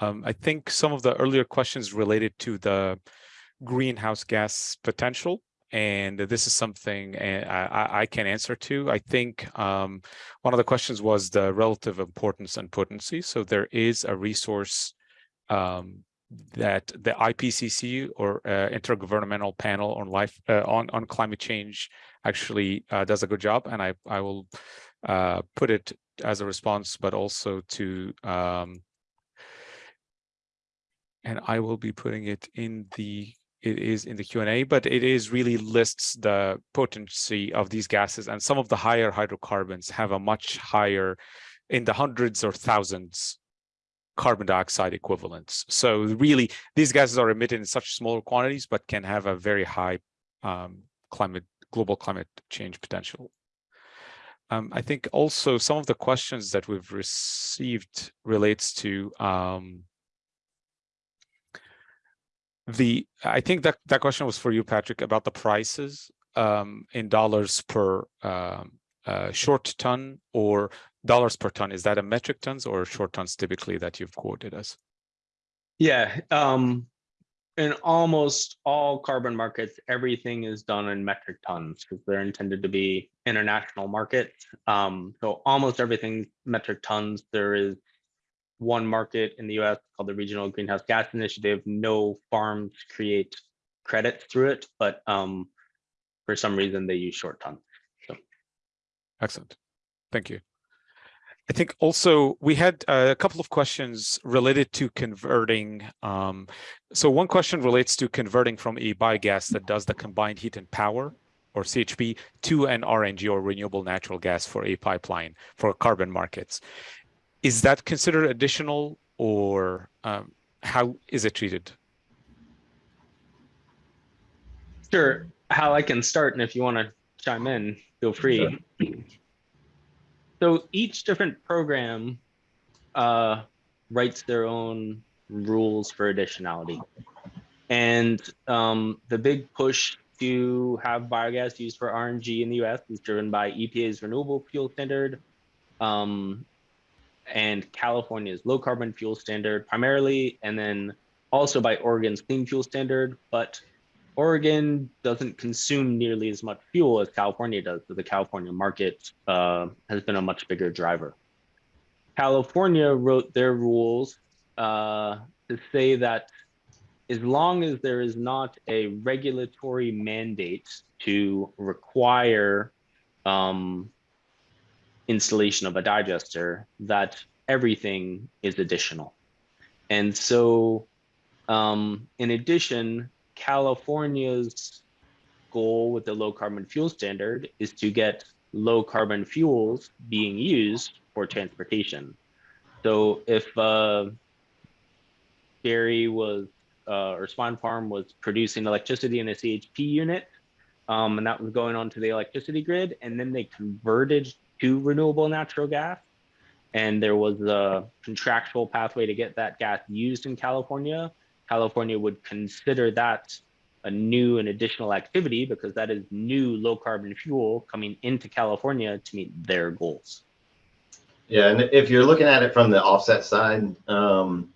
Um, I think some of the earlier questions related to the greenhouse gas potential and this is something eh, I, I, can answer to. I think um, one of the questions was the relative importance and potency. So there is a resource um, that the IPCC or uh, Intergovernmental Panel on Life uh, on on Climate Change actually uh, does a good job, and I I will uh, put it as a response, but also to um, and I will be putting it in the it is in the Q&A, but it is really lists the potency of these gases and some of the higher hydrocarbons have a much higher in the hundreds or thousands carbon dioxide equivalents. So really these gases are emitted in such small quantities, but can have a very high um, climate, global climate change potential. Um, I think also some of the questions that we've received relates to um, the I think that that question was for you, Patrick, about the prices um, in dollars per um, uh, short ton or dollars per ton. Is that a metric tons or short tons typically that you've quoted us? Yeah, um, in almost all carbon markets, everything is done in metric tons because they're intended to be international markets. Um, so almost everything metric tons. There is one market in the US called the Regional Greenhouse Gas Initiative. No farms create credits through it, but um, for some reason they use short tons. So. Excellent. Thank you. I think also we had a couple of questions related to converting. Um, so one question relates to converting from a biogas that does the combined heat and power or CHP to an RNG or renewable natural gas for a pipeline for carbon markets is that considered additional or um, how is it treated? Sure. How I can start, and if you want to chime in, feel free. Sure. So each different program uh, writes their own rules for additionality. And um, the big push to have biogas used for RNG in the US is driven by EPA's renewable fuel standard, um, and California's low carbon fuel standard primarily, and then also by Oregon's clean fuel standard. But Oregon doesn't consume nearly as much fuel as California does, so the California market uh, has been a much bigger driver. California wrote their rules uh, to say that as long as there is not a regulatory mandate to require um, installation of a digester that everything is additional. And so um, in addition, California's goal with the low carbon fuel standard is to get low carbon fuels being used for transportation. So if uh, dairy was, uh, or Swine Farm was producing electricity in a CHP unit, um, and that was going onto the electricity grid, and then they converted to renewable natural gas. And there was a contractual pathway to get that gas used in California. California would consider that a new and additional activity because that is new low carbon fuel coming into California to meet their goals. Yeah, and if you're looking at it from the offset side, um,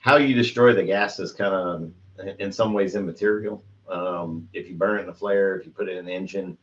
how you destroy the gas is kind of in some ways immaterial. Um, if you burn it in a flare, if you put it in the engine,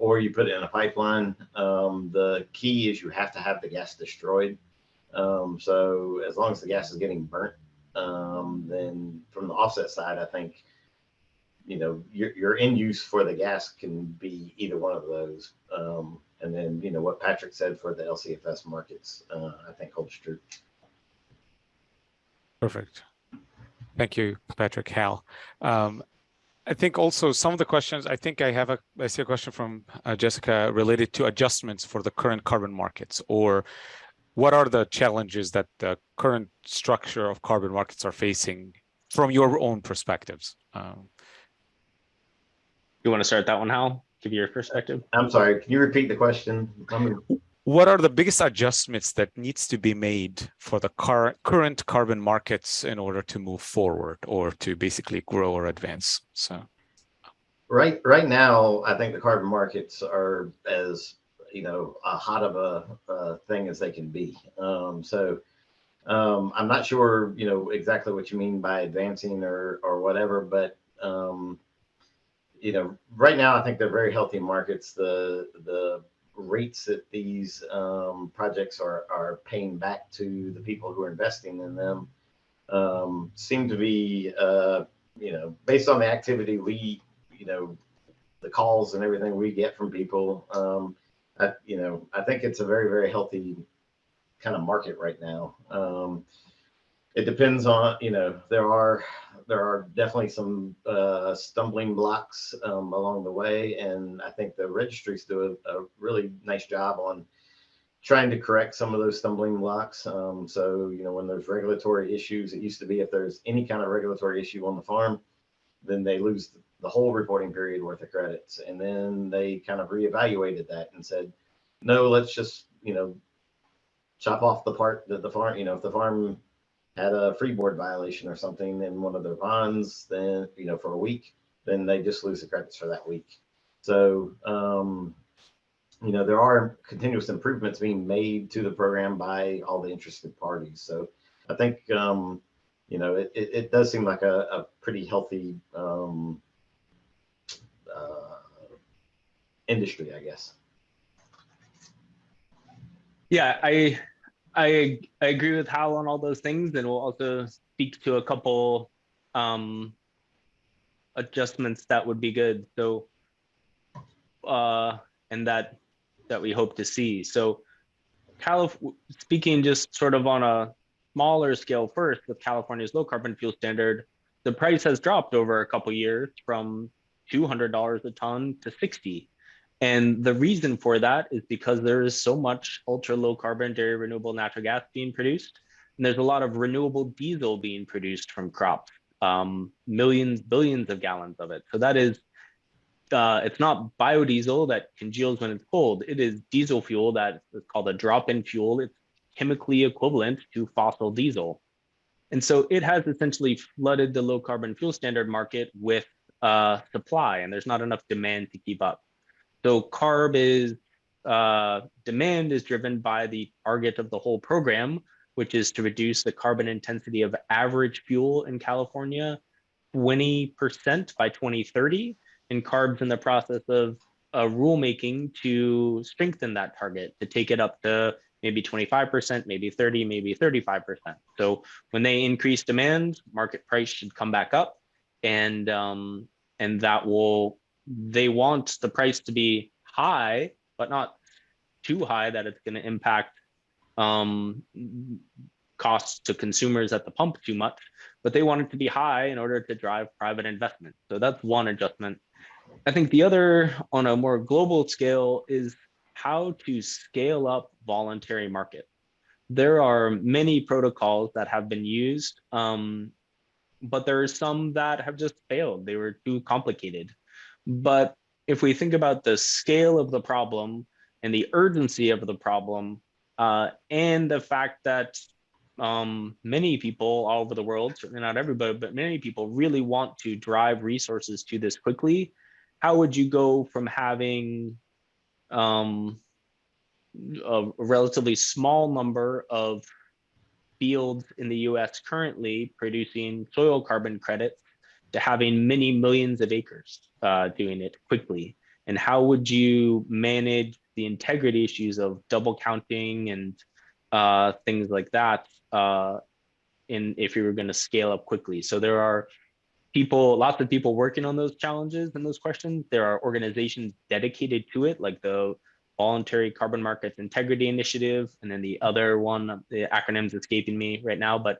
or you put it in a pipeline. Um, the key is you have to have the gas destroyed. Um, so as long as the gas is getting burnt, um, then from the offset side, I think, you know, your, your end use for the gas can be either one of those. Um, and then, you know, what Patrick said for the LCFS markets, uh, I think holds true. Perfect. Thank you, Patrick Hal. Um, I think also some of the questions, I think I have a, I see a question from uh, Jessica related to adjustments for the current carbon markets or what are the challenges that the current structure of carbon markets are facing from your own perspectives? Um, you want to start that one, Hal? Give your perspective. I'm sorry. Can you repeat the question? What are the biggest adjustments that needs to be made for the car current carbon markets in order to move forward or to basically grow or advance? So. Right right now i think the carbon markets are as you know a hot of a, a thing as they can be. Um, so Um, I'm not sure, you know, exactly what you mean by advancing or, or whatever, but, um, you know, right now, I think they're very healthy markets. The, the rates that these, um, projects are, are paying back to the people who are investing in them, um, seem to be, uh, you know, based on the activity we, you know, the calls and everything we get from people, um, I, you know, I think it's a very, very healthy kind of market right now. Um, it depends on, you know, there are there are definitely some uh, stumbling blocks um, along the way, and I think the registries do a, a, really nice job on trying to correct some of those stumbling blocks. Um, so, you know, when there's regulatory issues, it used to be if there's any kind of regulatory issue on the farm, then they lose the whole reporting period worth of credits, and then they kind of reevaluated that and said, no, let's just, you know, chop off the part that the farm, you know, if the farm had a freeboard violation or something in one of their ponds, then, you know, for a week, then they just lose the credits for that week. So, um, you know, there are continuous improvements being made to the program by all the interested parties. So I think, um, you know, it, it, it does seem like a, a pretty healthy um, uh, industry, I guess. Yeah, I I I agree with Hal on all those things, and we'll also speak to a couple um, adjustments that would be good. So, uh, and that that we hope to see. So, Calif speaking just sort of on a smaller scale first with California's low carbon fuel standard, the price has dropped over a couple years from $200 a ton to 60. And the reason for that is because there is so much ultra low carbon dairy renewable natural gas being produced. And there's a lot of renewable diesel being produced from crops, um, millions, billions of gallons of it. So that is, uh, it's not biodiesel that congeals when it's cold. It is diesel fuel that is called a drop-in fuel. It's chemically equivalent to fossil diesel. And so it has essentially flooded the low carbon fuel standard market with uh, supply and there's not enough demand to keep up. So CARB is uh, demand is driven by the target of the whole program, which is to reduce the carbon intensity of average fuel in California 20% by 2030. And CARB's in the process of a rulemaking to strengthen that target, to take it up to maybe 25%, maybe 30, maybe 35%. So when they increase demand, market price should come back up and um, and that will they want the price to be high, but not too high that it's going to impact um, costs to consumers at the pump too much, but they want it to be high in order to drive private investment. So that's one adjustment. I think the other on a more global scale is how to scale up voluntary market. There are many protocols that have been used, um, but there are some that have just failed. They were too complicated. But if we think about the scale of the problem and the urgency of the problem, uh, and the fact that um, many people all over the world, certainly not everybody, but many people really want to drive resources to this quickly, how would you go from having um, a relatively small number of fields in the US currently producing soil carbon credits to having many millions of acres uh, doing it quickly? And how would you manage the integrity issues of double counting and uh, things like that uh, in if you were going to scale up quickly? So there are people, lots of people working on those challenges and those questions. There are organizations dedicated to it, like the Voluntary Carbon Markets Integrity Initiative, and then the other one, the acronym's escaping me right now, but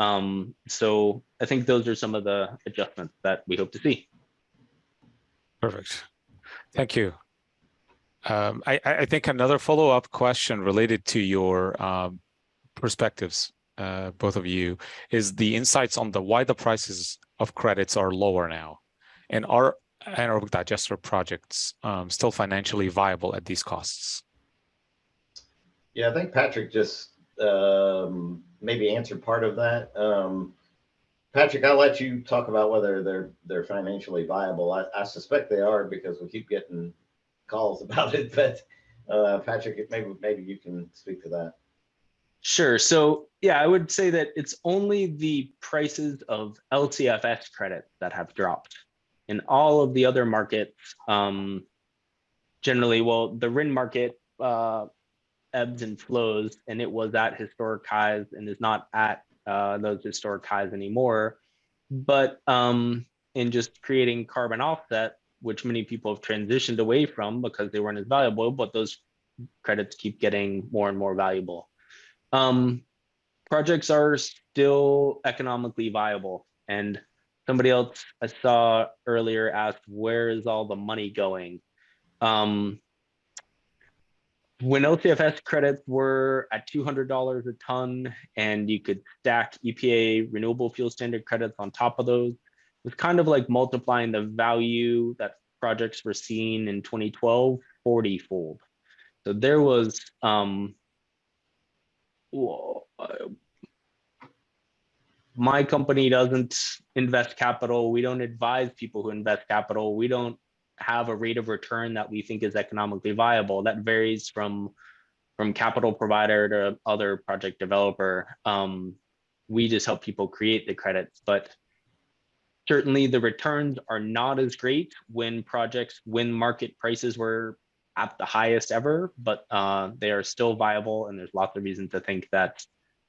um, so I think those are some of the adjustments that we hope to see. Perfect. Thank you. Um, I, I think another follow-up question related to your um, perspectives, uh, both of you, is the insights on the why the prices of credits are lower now, and are anaerobic digester projects um, still financially viable at these costs? Yeah, I think Patrick just um, maybe answered part of that. Um, Patrick, I'll let you talk about whether they're they're financially viable. I, I suspect they are because we keep getting calls about it. But uh, Patrick, maybe maybe you can speak to that. Sure. So yeah, I would say that it's only the prices of LCFS credit that have dropped. In all of the other markets, um, generally, well, the RIN market uh, ebbs and flows, and it was at historic highs and is not at uh, those historic highs anymore. But um, in just creating carbon offset, which many people have transitioned away from because they weren't as valuable, but those credits keep getting more and more valuable. Um, projects are still economically viable. And somebody else I saw earlier asked, where is all the money going? Um, when LCFS credits were at $200 a ton and you could stack EPA renewable fuel standard credits on top of those, it was kind of like multiplying the value that projects were seeing in 2012 40 fold. So there was um, my company doesn't invest capital. We don't advise people who invest capital. We don't have a rate of return that we think is economically viable. That varies from from capital provider to other project developer. Um, we just help people create the credits, but certainly the returns are not as great when projects when market prices were at the highest ever, but uh, they are still viable. And there's lots of reason to think that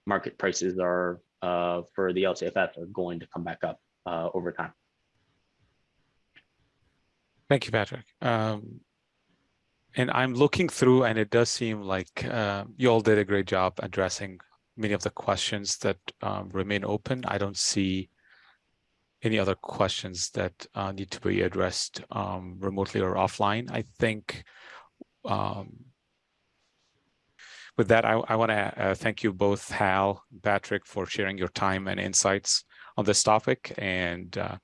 market prices are uh, for the LCFS are going to come back up uh, over time. Thank you, Patrick. Um, and I'm looking through and it does seem like uh, you all did a great job addressing many of the questions that um, remain open. I don't see any other questions that uh, need to be addressed um, remotely or offline. I think um, with that, I, I want to uh, thank you both, Hal, Patrick, for sharing your time and insights on this topic. And uh,